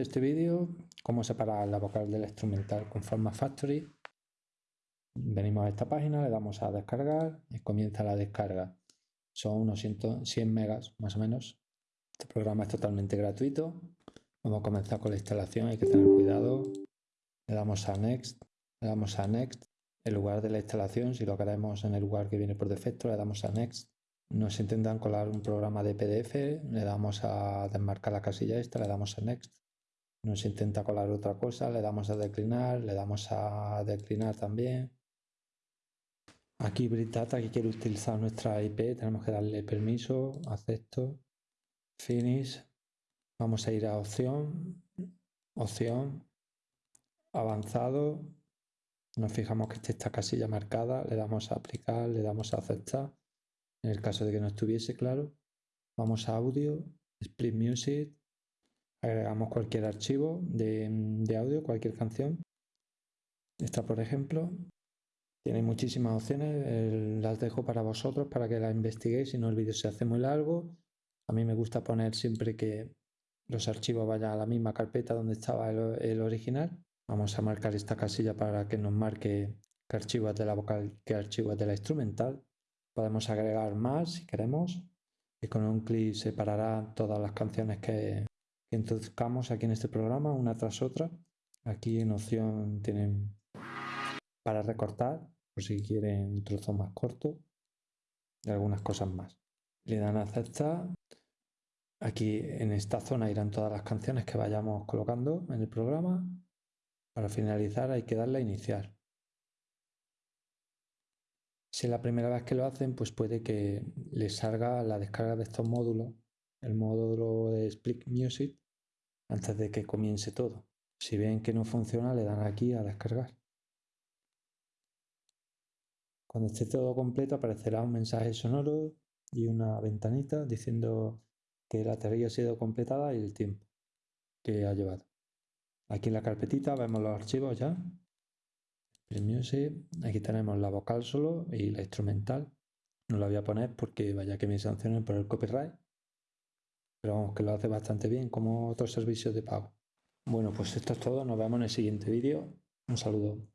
este vídeo cómo separar la vocal del instrumental con Forma Factory. Venimos a esta página, le damos a descargar y comienza la descarga. Son unos 100 megas más o menos. Este programa es totalmente gratuito. Vamos a comenzar con la instalación, hay que tener cuidado. Le damos a Next, le damos a Next. En lugar de la instalación, si lo queremos en el lugar que viene por defecto, le damos a Next. Nos intentan colar un programa de PDF, le damos a desmarcar la casilla esta, le damos a Next nos intenta colar otra cosa, le damos a declinar, le damos a declinar también. Aquí Britata que quiere utilizar nuestra IP, tenemos que darle permiso, acepto, finish, vamos a ir a opción, opción, avanzado, nos fijamos que esté esta casilla marcada, le damos a aplicar, le damos a aceptar, en el caso de que no estuviese claro, vamos a audio, split music, agregamos cualquier archivo de, audio, cualquier canción. Esta, por ejemplo, tiene muchísimas opciones, las dejo para vosotros para que la investiguéis, si no el vídeo se hace muy largo. A mí me gusta poner siempre que los archivos vayan a la misma carpeta donde estaba el, original. Vamos a marcar esta casilla para que nos marque qué archivo es de la vocal, qué archivo es de la instrumental. Podemos agregar más si queremos y con un clic separará todas las canciones que, que introduzcamos aquí en este programa una tras otra. Aquí en opción tienen para recortar, por si quieren un trozo más corto y algunas cosas más. Le dan a aceptar. Aquí en esta zona irán todas las canciones que vayamos colocando en el programa. Para finalizar hay que darle a iniciar. Si es la primera vez que lo hacen, pues puede que les salga la descarga de estos módulos, el módulo de Split Music, antes de que comience todo. Si ven que no funciona, le dan aquí a descargar. Cuando esté todo completo aparecerá un mensaje sonoro y una ventanita diciendo que la tarea ha sido completada y el tiempo que ha llevado. Aquí en la carpetita vemos los archivos ya. Aquí tenemos la vocal solo y la instrumental. No la voy a poner porque vaya que me sancionen por el copyright. Pero vamos, que lo hace bastante bien como otros servicios de pago. Bueno, pues esto es todo. Nos vemos en el siguiente vídeo. Un saludo.